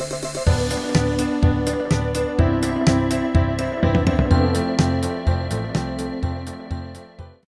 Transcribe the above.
Música